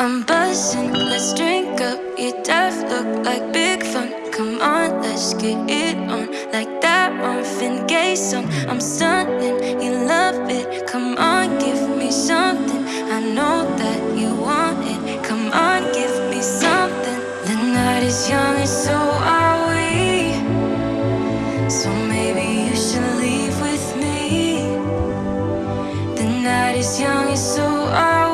I'm buzzing, let's drink up. Your death look like big fun. Come on, let's get it on. Like that Marvin Gaye song. I'm stunning, you love it. Come on, give me something. I know that you want it. Come on, give me something. The night is young and so are we. So maybe you should leave with me. The night is young and so are we.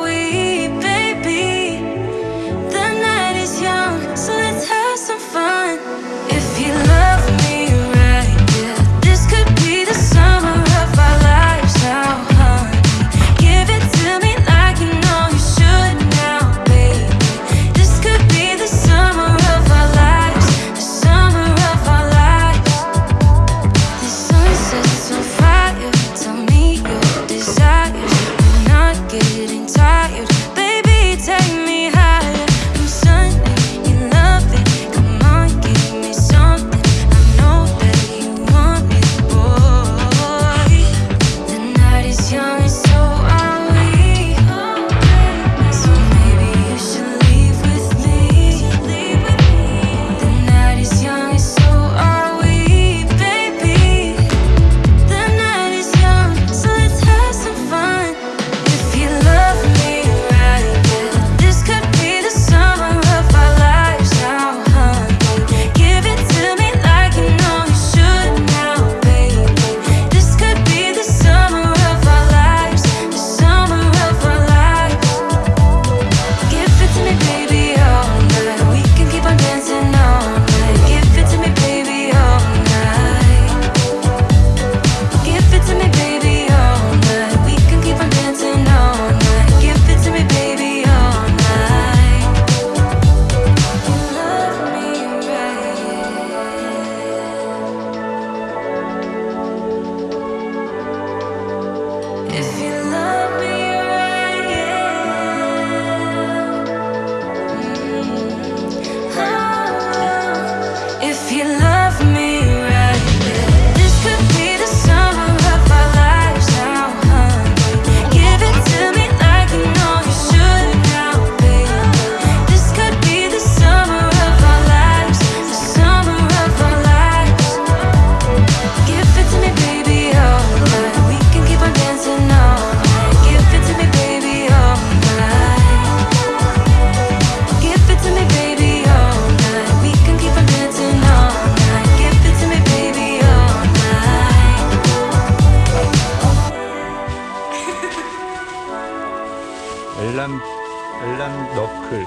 아담 너클.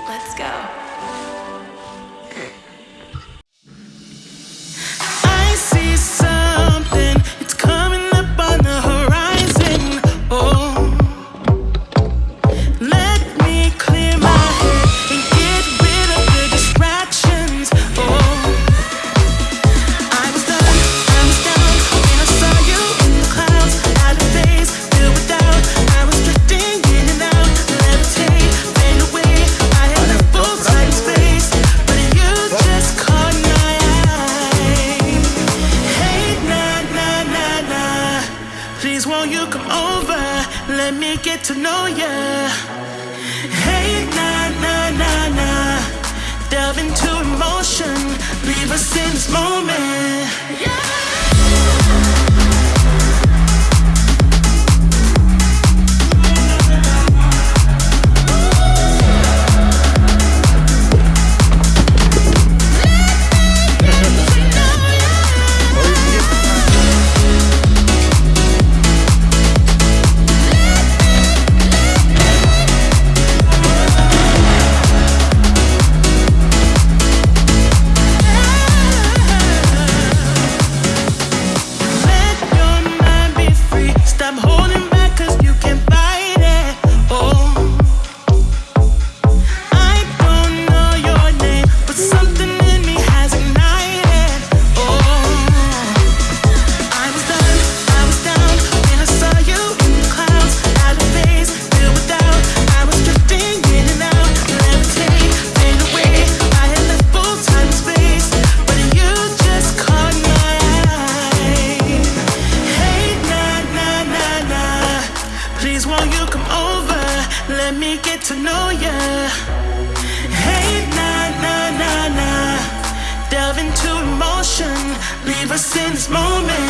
this moment. Yeah. into emotion. Leave us in this moment.